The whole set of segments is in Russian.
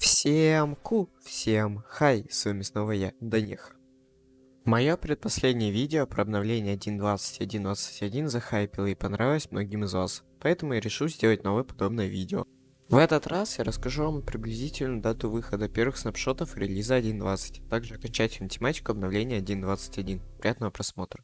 Всем ку, всем хай, с вами снова я, Даниха. Мое предпоследнее видео про обновление 1.21.21 захайпило и понравилось многим из вас, поэтому я решил сделать новое подобное видео. В этот раз я расскажу вам приблизительную дату выхода первых снапшотов релиза 1.20, а также окончательную тематику обновления 1.21. Приятного просмотра.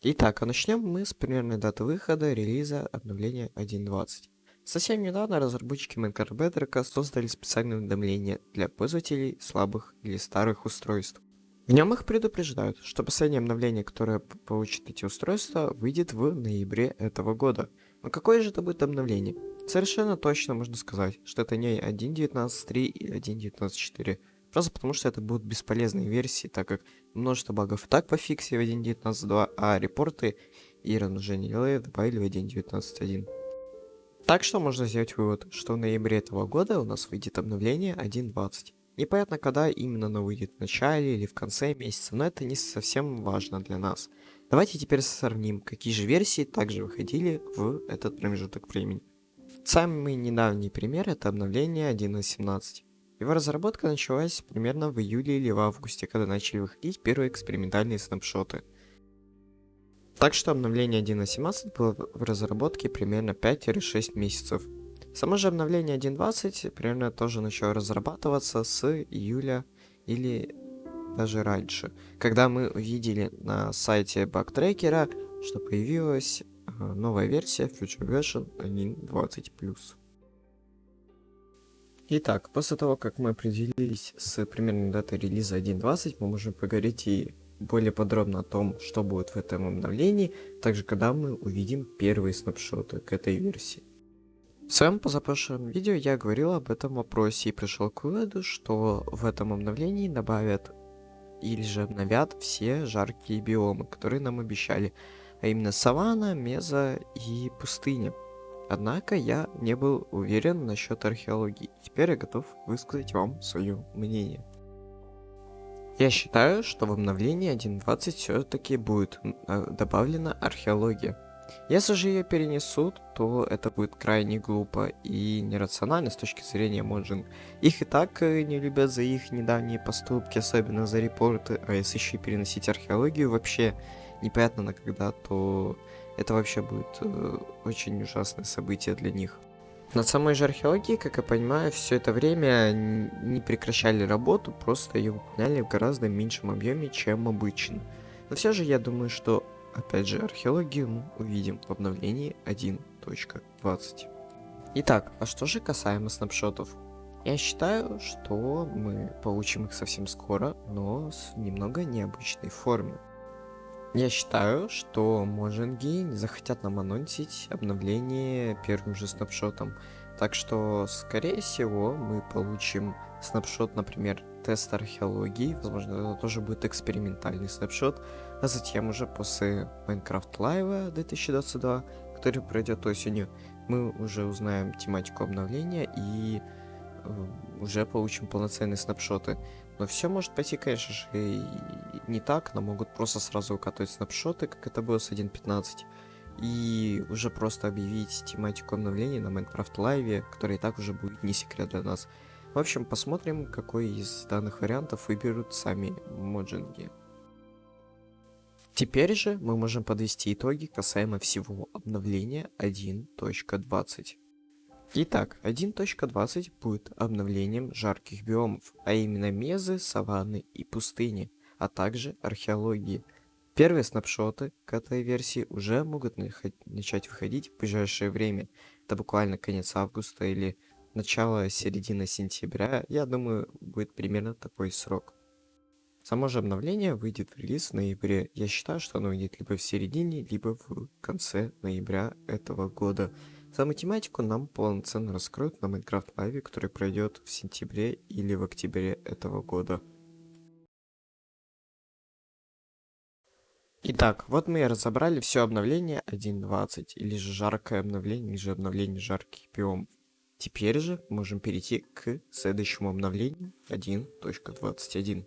Итак, а начнем мы с примерной даты выхода релиза обновления 1.20. Совсем недавно разработчики Minecraft Bedrock создали специальное уведомление для пользователей слабых или старых устройств. В нем их предупреждают, что последнее обновление, которое получит эти устройства, выйдет в ноябре этого года. Но какое же это будет обновление? Совершенно точно можно сказать, что это не 1.19.3 и 1.19.4. Просто потому, что это будут бесполезные версии, так как множество багов и так пофиксили в 1.19.2, а репорты и размножение добавили в 1.19.1. Так что можно сделать вывод, что в ноябре этого года у нас выйдет обновление 1.20. Непонятно, когда именно оно выйдет, в начале или в конце месяца, но это не совсем важно для нас. Давайте теперь сравним, какие же версии также выходили в этот промежуток времени. Самый недавний пример это обновление 1.17. Его разработка началась примерно в июле или в августе, когда начали выходить первые экспериментальные снапшоты. Так что обновление 1.17 было в разработке примерно 5-6 месяцев. Само же обновление 1.20 примерно тоже начало разрабатываться с июля или даже раньше, когда мы увидели на сайте бактрекера, что появилась э, новая версия Future Version 1.20+. Итак, после того, как мы определились с примерной датой релиза 1.20, мы можем поговорить и более подробно о том, что будет в этом обновлении, также когда мы увидим первые снапшоты к этой версии. В своем позапрошлом видео я говорил об этом вопросе и пришел к выводу, что в этом обновлении добавят или же обновят все жаркие биомы, которые нам обещали, а именно саванна, меза и пустыня. Однако я не был уверен насчет археологии, теперь я готов высказать вам свое мнение. Я считаю, что в обновлении 1.20 все-таки будет э, добавлена археология. Если же ее перенесут, то это будет крайне глупо и нерационально с точки зрения Моджинг. Их и так э, не любят за их недавние поступки, особенно за репорты, а если еще и переносить археологию вообще непонятно на когда, то это вообще будет э, очень ужасное событие для них. Над самой же археологией, как я понимаю, все это время не прекращали работу, просто ее выполняли в гораздо меньшем объеме, чем обычно. Но все же я думаю, что, опять же, археологию мы увидим в обновлении 1.20. Итак, а что же касаемо снапшотов? Я считаю, что мы получим их совсем скоро, но с немного необычной форме. Я считаю, что Можинги не захотят нам анонсить обновление первым же снапшотом. Так что, скорее всего, мы получим снапшот, например, тест археологии. Возможно, это тоже будет экспериментальный снапшот. А затем уже после Minecraft Live 2022, который пройдет осенью, мы уже узнаем тематику обновления и уже получим полноценные снапшоты. Но все может пойти, конечно же, и не так, но могут просто сразу укатывать снапшоты, как это было с 1.15, и уже просто объявить тематику обновления на Minecraft Live, который и так уже будет не секрет для нас. В общем, посмотрим, какой из данных вариантов выберут сами моджинги. Теперь же мы можем подвести итоги касаемо всего обновления 1.20. Итак, 1.20 будет обновлением жарких биомов, а именно мезы, саванны и пустыни, а также археологии. Первые снапшоты к этой версии уже могут начать выходить в ближайшее время. Это буквально конец августа или начало середины сентября, я думаю, будет примерно такой срок. Само же обновление выйдет в релиз в ноябре. Я считаю, что оно выйдет либо в середине, либо в конце ноября этого года. Саму тематику нам полноценно раскроют на Minecraft Live, который пройдет в сентябре или в октябре этого года. Итак, вот мы и разобрали все обновление 1.20, или же жаркое обновление, или же обновление жарких биомов. Теперь же можем перейти к следующему обновлению 1.21.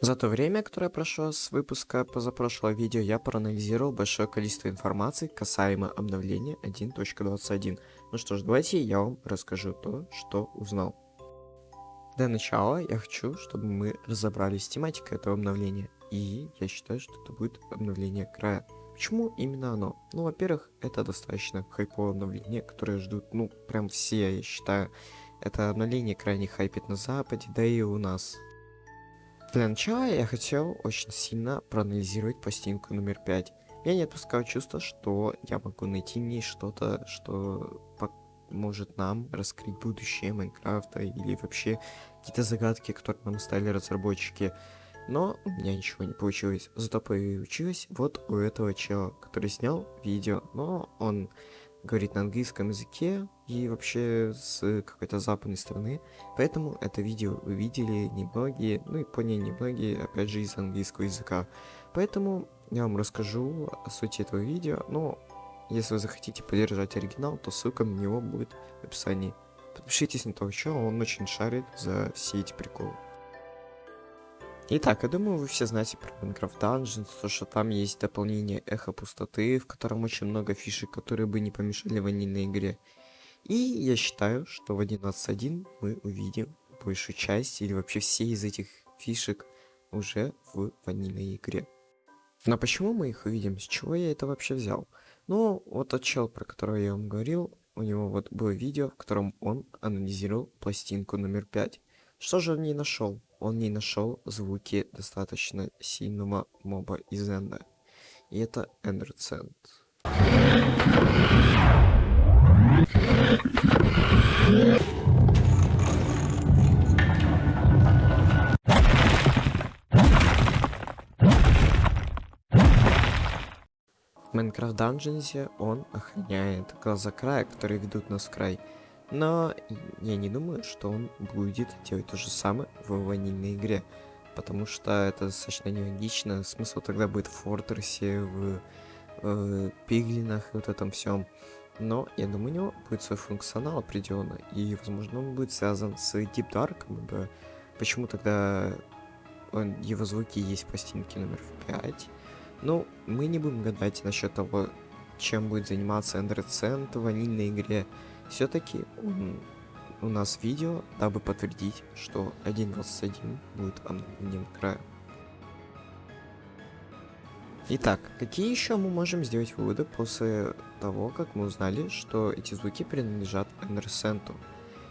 За то время, которое прошло с выпуска позапрошлого видео, я проанализировал большое количество информации касаемо обновления 1.21. Ну что ж, давайте я вам расскажу то, что узнал. Для начала я хочу, чтобы мы разобрались с тематикой этого обновления. И я считаю, что это будет обновление края. Почему именно оно? Ну, во-первых, это достаточно хайповое обновление, которое ждут, ну, прям все, я считаю. Это обновление крайне хайпит на западе, да и у нас. Для начала я хотел очень сильно проанализировать пластинку номер 5. Я не отпускаю чувство, что я могу найти в ней что-то, что может нам раскрыть будущее Майнкрафта или вообще какие-то загадки, которые нам стали разработчики. Но у меня ничего не получилось. Зато получилось вот у этого чела, который снял видео. Но он говорит на английском языке и вообще с какой-то западной страны. Поэтому это видео увидели немногие, ну и поняли немногие, опять же, из английского языка. Поэтому я вам расскажу о сути этого видео. Но если вы захотите поддержать оригинал, то ссылка на него будет в описании. Подпишитесь на того чела, он очень шарит за все эти приколы. Итак, я думаю, вы все знаете про Minecraft Dungeons, то что там есть дополнение Эхо Пустоты, в котором очень много фишек, которые бы не помешали ванильной игре. И я считаю, что в 11.1 мы увидим большую часть или вообще все из этих фишек уже в ванильной игре. Но почему мы их увидим? С чего я это вообще взял? Ну, вот тот чел, про которого я вам говорил, у него вот было видео, в котором он анализировал пластинку номер 5. Что же он не нашел? Он не нашел звуки достаточно сильного моба из Энда. И это Эндерцент. В Minecraft Dungeons он охраняет глаза края, которые ведут нас в край. Но я не думаю, что он будет делать то же самое в ванильной игре. Потому что это достаточно нелогично. Смысл тогда будет в Фортрессе, в э, Пиглинах и вот этом всем. Но я думаю, у него будет свой функционал определенно. И, возможно, он будет связан с Deep Dark. Ибо почему тогда он, его звуки есть в пластинке номер 5. Ну, мы не будем гадать насчет того, чем будет заниматься Эндер в ванильной игре. Все-таки у нас видео, дабы подтвердить, что 1.21 будет обновлением края. Итак, какие еще мы можем сделать выводы после того, как мы узнали, что эти звуки принадлежат Эндерсенту?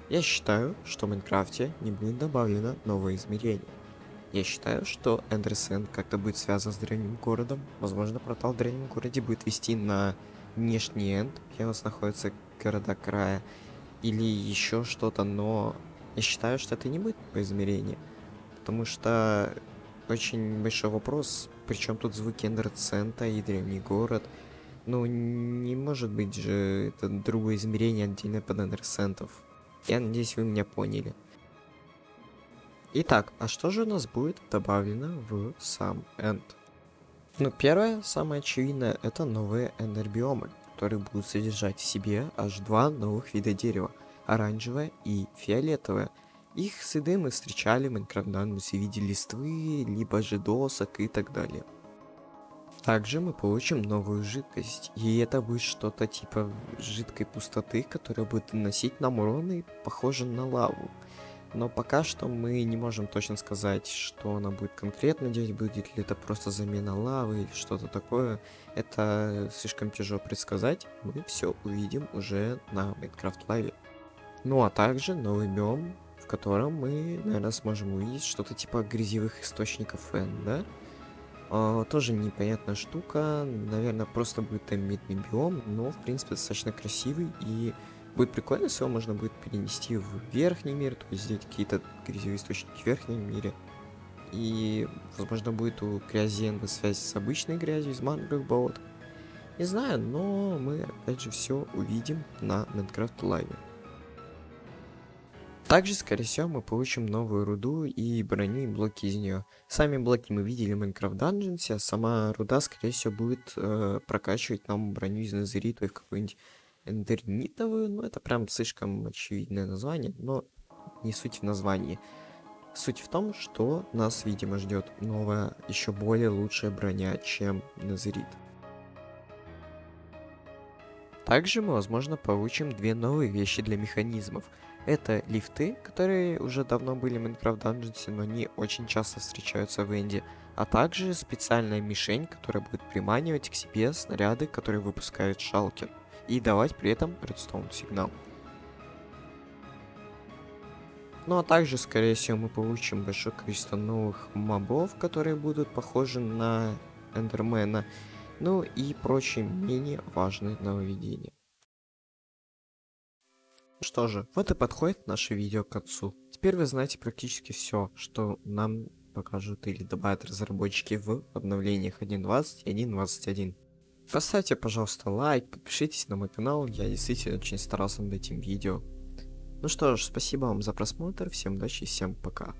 Я считаю, что в Майнкрафте не будет добавлено новое измерение. Я считаю, что Эндерсент как-то будет связан с древним городом. Возможно, портал в древнем городе будет вести на внешний энд, где у нас находятся города края, или еще что-то, но я считаю, что это не будет по измерению, потому что очень большой вопрос, причем тут звуки эндерцента и древний город. Ну, не может быть же это другое измерение отдельно под эндерцентов. Я надеюсь, вы меня поняли. Итак, а что же у нас будет добавлено в сам энд? Ну, первое, самое очевидное, это новые эндербиомы, которые будут содержать в себе аж два новых вида дерева, оранжевое и фиолетовое. Их следы мы встречали в Dungeons и видели листвы, либо же досок и так далее. Также мы получим новую жидкость, и это будет что-то типа жидкой пустоты, которая будет наносить нам урон и похоже на лаву. Но пока что мы не можем точно сказать, что она будет конкретно делать, будет ли это просто замена лавы или что-то такое. Это слишком тяжело предсказать, мы все увидим уже на Minecraft Live. Ну а также новый биом, в котором мы, наверное, сможем увидеть что-то типа грязевых источников N, да? А, тоже непонятная штука, наверное, просто будет там медный биом, но в принципе достаточно красивый и Будет прикольно, если его можно будет перенести в верхний мир, то есть сделать какие-то грязевые источники в верхнем мире. И, возможно, будет у грязи связь с обычной грязью из мангровых болот. Не знаю, но мы, опять же, все увидим на Minecraft Live. Также, скорее всего, мы получим новую руду и броню и блоки из нее. Сами блоки мы видели в Minecraft Dungeons, а сама руда, скорее всего, будет э, прокачивать нам броню из Назерита и в какой-нибудь эндернитовую, ну это прям слишком очевидное название, но не суть в названии. Суть в том, что нас, видимо, ждет новая, еще более лучшая броня, чем Назрит. Также мы, возможно, получим две новые вещи для механизмов. Это лифты, которые уже давно были в Minecraft Dungeons, но не очень часто встречаются в Энди. А также специальная мишень, которая будет приманивать к себе снаряды, которые выпускает Шалкер. И давать при этом редстоун сигнал. Ну а также, скорее всего, мы получим большое количество новых мобов, которые будут похожи на Эндермена. Ну и прочие менее важные нововведения. Что же, вот и подходит наше видео к концу. Теперь вы знаете практически все, что нам покажут или добавят разработчики в обновлениях 1.20 и 1.21. Поставьте, пожалуйста, лайк, подпишитесь на мой канал, я действительно очень старался над этим видео. Ну что ж, спасибо вам за просмотр, всем удачи всем пока.